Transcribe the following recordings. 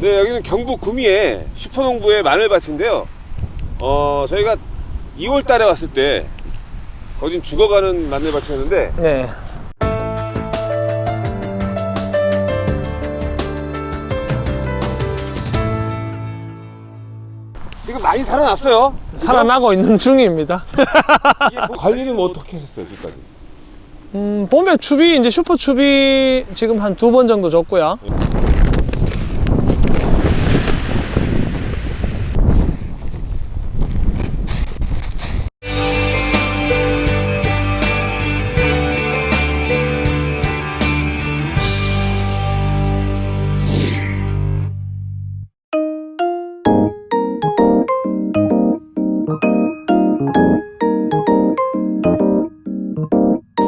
네, 여기는 경북 구미의 슈퍼농부의 마늘밭인데요. 어, 저희가 2월 달에 왔을 때 거긴 죽어가는 마늘밭이었는데 네. 지금 많이 살아났어요. 살아나고 있는 중입니다. 뭐 관리는 뭐 어떻게 했어요, 지금까지? 음, 봄에 추비, 이제 슈퍼 추비 지금 한 두 번 정도 줬고요.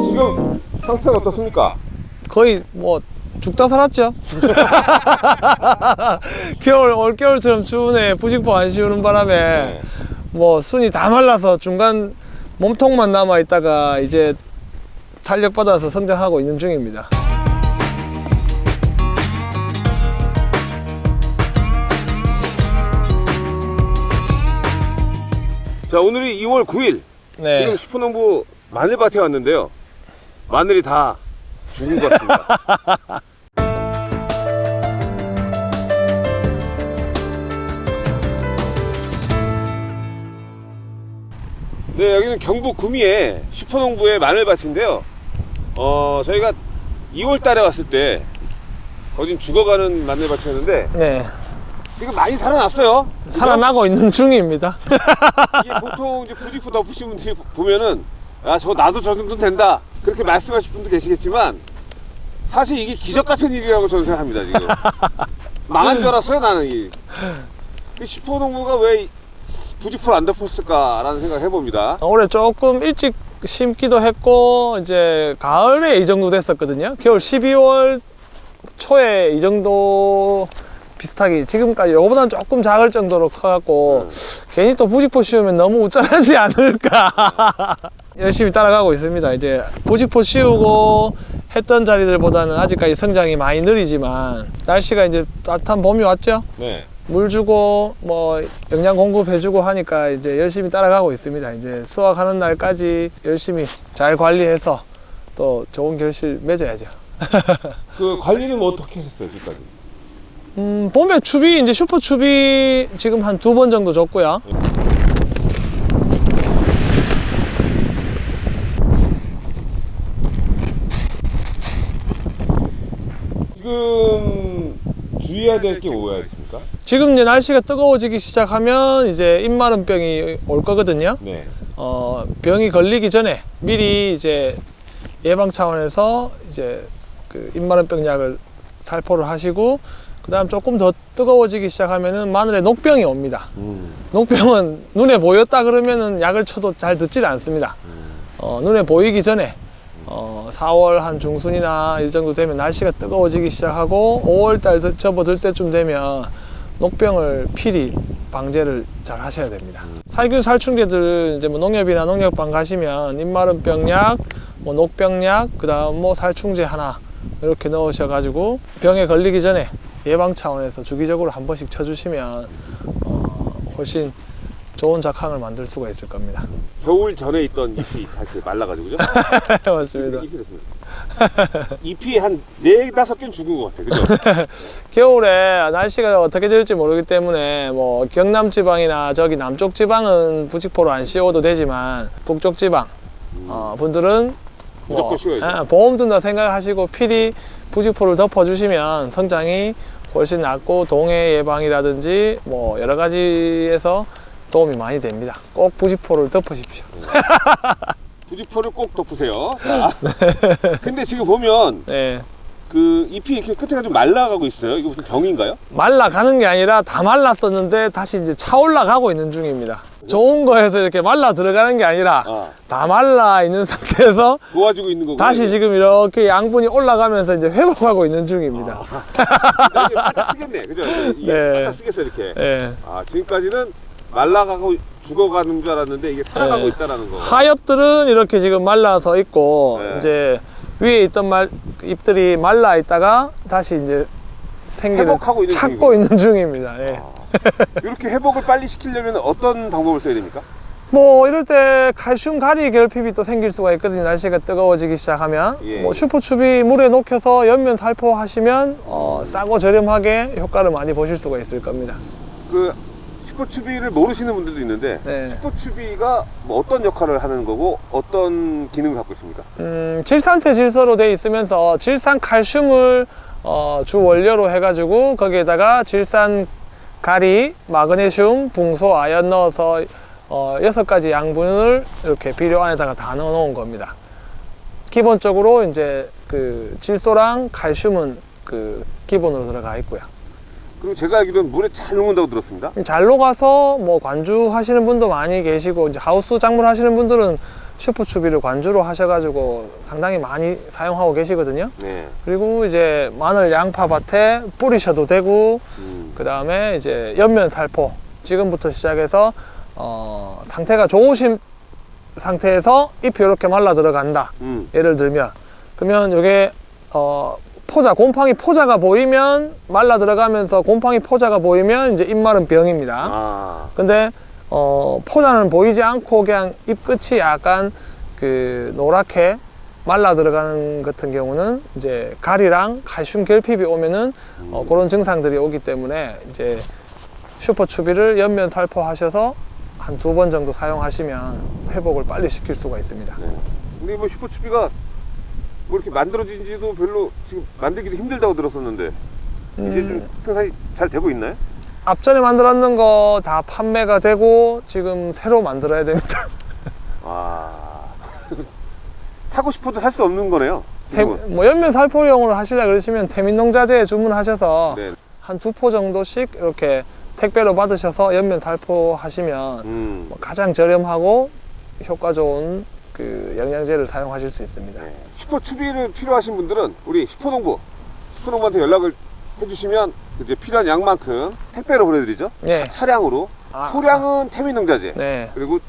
지금 상태가 어떻습니까? 거의 뭐 죽다 살았죠. 겨울, 올겨울처럼 추운에 부직포 안 씌우는 바람에 네. 뭐 순이 다 말라서 중간 몸통만 남아 있다가 이제 탄력 받아서 성장하고 있는 중입니다. 자, 오늘이 2월 9일. 네. 지금 슈퍼농부 마늘밭에 왔는데요. 마늘이 다 죽은 것 같습니다. 네, 여기는 경북 구미의 슈퍼농부의 마늘밭인데요. 어, 저희가 2월 달에 왔을 때 거긴 죽어가는 마늘밭이었는데 네. 지금 많이 살아났어요. 살아나고 있는 중입니다. 이게 보통 이제 부직포 덮으신 분들이 보면은 야저 나도 저 정도 된다 그렇게 말씀하실 분도 계시겠지만 사실 이게 기적 같은 일이라고 저는 생각합니다 지금 망한 줄 알았어요 나는 이, 이 슈퍼농부가 왜이 부직포를 안 덮었을까라는 생각을 해봅니다 올해 조금 일찍 심기도 했고 이제 가을에 이 정도 됐었거든요. 겨울 12월 초에 이 정도 비슷하게 지금까지 요거보다는 조금 작을 정도로 커갖고 괜히 또 부직포 씌우면 너무 우쭐하지 않을까 열심히 따라가고 있습니다 이제 부직포 씌우고 했던 자리들보다는 아직까지 성장이 많이 느리지만 날씨가 이제 따뜻한 봄이 왔죠 네. 물 주고 뭐 영양 공급해주고 하니까 이제 열심히 따라가고 있습니다. 이제 수확하는 날까지 열심히 잘 관리해서 또 좋은 결실 맺어야죠. 그 관리는 뭐 어떻게 했어요 지금까지 음, 봄에 추비 이제 슈퍼 추비 지금 한 두 번 정도 줬고요. 지금 주의해야 될 게 뭐가 있습니까? 지금 이제 날씨가 뜨거워지기 시작하면 이제 입마른 병이 올 거거든요. 네. 어, 병이 걸리기 전에 미리 이제 예방 차원에서 이제 그 입마른병 약을 살포를 하시고 그 다음 조금 더 뜨거워지기 시작하면은 마늘에 녹병이 옵니다. 음. 녹병은 눈에 보였다 그러면은 약을 쳐도 잘 듣질 않습니다. 어, 눈에 보이기 전에 어, 4월 한 중순이나 이 정도 되면 날씨가 뜨거워지기 시작하고 5월 달 드- 접어들 때쯤 되면 녹병을 필히 방제를 잘 하셔야 됩니다. 살균 살충제들 이제 뭐 농협이나 농약방 가시면 입마른병약, 뭐 녹병약, 그 다음 뭐 살충제 하나 이렇게 넣으셔 가지고 병에 걸리기 전에 예방 차원에서 주기적으로 한 번씩 쳐주시면 어, 훨씬 좋은 작황을 만들 수가 있을 겁니다. 겨울 전에 있던 잎이 다 이렇게 말라가지고 그죠? 맞습니다. 잎이 됐습니다. 잎이 한네 다섯 개는 죽은 것 같아, 그죠? 겨울에 날씨가 어떻게 될지 모르기 때문에 뭐 경남 지방이나 저기 남쪽 지방은 부직포로 안 씌워도 되지만 북쪽 지방 어, 분들은 무조건 씌워야죠. 예, 보험 든다 생각하시고 필히 부직포를 덮어주시면 성장이 훨씬 낫고 동해 예방이라든지 뭐 여러 가지에서 도움이 많이 됩니다. 꼭 부직포를 덮으십시오. 부직포를 꼭 덮으세요. 자. 근데 지금 보면 네. 그 잎이 이렇게 끝에가 좀 말라가고 있어요. 이거 무슨 병인가요? 말라가는 게 아니라 다 말랐었는데 다시 이제 차올라가고 있는 중입니다. 좋은 거에서 이렇게 말라 들어가는 게 아니라 아, 다 말라 있는 상태에서 도와주고 있는 거고. 다시 지금 이렇게 양분이 올라가면서 이제 회복하고 있는 중입니다. 이제 바짝 쓰겠네, 그죠? 이게 네. 쓰겠어 이렇게. 예. 아 지금까지는 말라가고 죽어가는 줄 알았는데 이게 살아가고 네. 있다라는 거. 하엽들은 이렇게 지금 말라서 있고 네. 이제 위에 있던 말 잎들이 말라 있다가 다시 이제 생기를 회복하고 있는 찾고 중이군요. 있는 중입니다. 예. 이렇게 회복을 빨리 시키려면 어떤 방법을 써야 됩니까? 뭐 이럴 때 칼슘 가리 결핍이 또 생길 수가 있거든요. 날씨가 뜨거워지기 시작하면 예. 뭐 슈퍼춥이 물에 녹여서 연면 살포하시면 어, 싸고 저렴하게 효과를 많이 보실 수가 있을 겁니다. 그 슈퍼추비를 모르시는 분들도 있는데 네. 슈퍼추비가 뭐 어떤 역할을 하는 거고 어떤 기능을 갖고 있습니까? 음, 질산태 질소로 되어 있으면서 질산 칼슘을 어, 주 원료로 해가지고 거기에다가 질산 가리, 마그네슘, 붕소, 아연 넣어서 어, 여섯 가지 양분을 이렇게 비료 안에다가 다 넣어 놓은 겁니다. 기본적으로 이제 그 질소랑 칼슘은 그 기본으로 들어가 있고요. 그리고 제가 알기로는 물에 잘 녹는다고 들었습니다. 잘 녹아서 뭐 관주 하시는 분도 많이 계시고 이제 하우스 작물 하시는 분들은 슈퍼추비를 관주로 하셔가지고 상당히 많이 사용하고 계시거든요. 네. 그리고 이제 마늘 양파 밭에 뿌리셔도 되고 음. 그 다음에 이제 옆면 살포 지금부터 시작해서 어, 상태가 좋으신 상태에서 잎이 이렇게 말라 들어간다 음. 예를 들면 그러면 이게 어, 포자 곰팡이 포자가 보이면 말라 들어가면서 곰팡이 포자가 보이면 이제 잎 마른 병입니다 아. 근데 어, 포자는 보이지 않고 그냥 잎 끝이 약간 그 노랗게 말라 들어가는 같은 경우는 이제 가리랑 칼슘 결핍이 오면은 어, 그런 증상들이 오기 때문에 이제 슈퍼 추비를 옆면 살포하셔서 한 두 번 정도 사용하시면 회복을 빨리 시킬 수가 있습니다. 네. 근데 뭐 슈퍼 추비가 뭐 이렇게 만들어진 지도 별로 지금 만들기도 힘들다고 들었었는데 이게 좀 생산이 잘 되고 있나요? 앞전에 만들었는 거 다 판매가 되고 지금 새로 만들어야 됩니다. 아. 사고 싶어도 살 수 없는 거네요. 태-. 뭐 옆면 살포용으로 하시려 그러시면 태민농자재 주문하셔서 네. 한두 포 정도씩 이렇게 택배로 받으셔서 엽면 살포 하시면 음. 뭐 가장 저렴하고 효과 좋은 그 영양제를 사용하실 수 있습니다. 네. 슈퍼 추비를 필요하신 분들은 우리 슈퍼농부 슈퍼농부한테 연락을 해주시면 이제 필요한 양만큼 택배로 보내드리죠. 네. 차량으로 아, 소량은 태민농자재 네. 그리고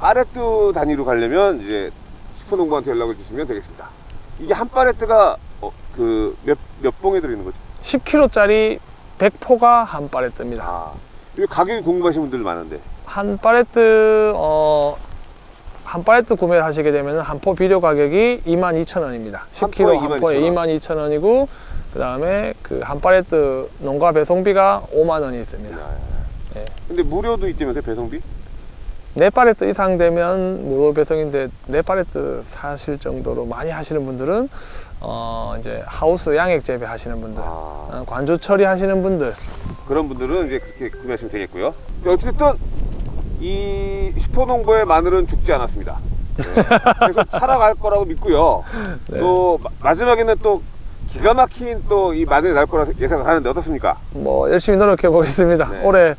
파레트 단위로 가려면 이제 슈퍼농부한테 연락을 주시면 되겠습니다. 이게 한 파레트가 어, 그몇 몇 봉에 들어있는 거죠? 10kg짜리 100포가 한 파레트입니다. 아, 이 가격이 궁금하신 분들 많은데 한 파레트 어, 한 파레트 구매를 하시게 되면 한 포 비료 가격이 22,000원입니다. 한 10kg 포에 한 포에 22,000원. 22,000원이고 그다음에 그한 파레트 농가 배송비가 5만 원이 있습니다. 네. 근데 무료도 있다면서요 배송비? 네 파레트 이상 되면 무료 배송인데 네 파레트 사실 정도로 많이 하시는 분들은 어 이제 하우스 양액 재배 하시는 분들, 아, 어, 관주 처리 하시는 분들, 그런 분들은 이제 그렇게 구매하시면 되겠고요. 자, 어쨌든 이 슈퍼농부의 마늘은 죽지 않았습니다. 네. 계속 살아갈 거라고 믿고요. 네. 또 마- 마지막에는 또 기가 막힌 또 이 마늘이 날 거라 예상을 하는데 어떻습니까? 뭐 열심히 노력해 보겠습니다. 네. 올해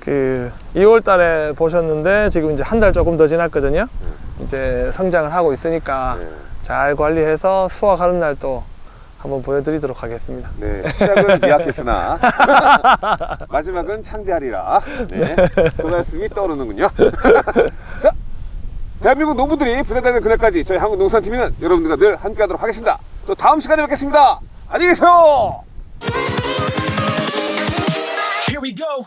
그 2월 달에 보셨는데 지금 이제 한 달 조금 더 지났거든요. 이제 성장을 하고 있으니까 네. 잘 관리해서 수확하는 날 또 한번 보여드리도록 하겠습니다. 네, 시작은 미약했으나 마지막은 창대하리라. 네, 그 말씀이 떠오르는군요. 자, 대한민국 농부들이 부자되는 그날까지 저희 한국 농산팀은 여러분들과 늘 함께하도록 하겠습니다. 또 다음 시간에 뵙겠습니다. 안녕히 계세요. Here we go.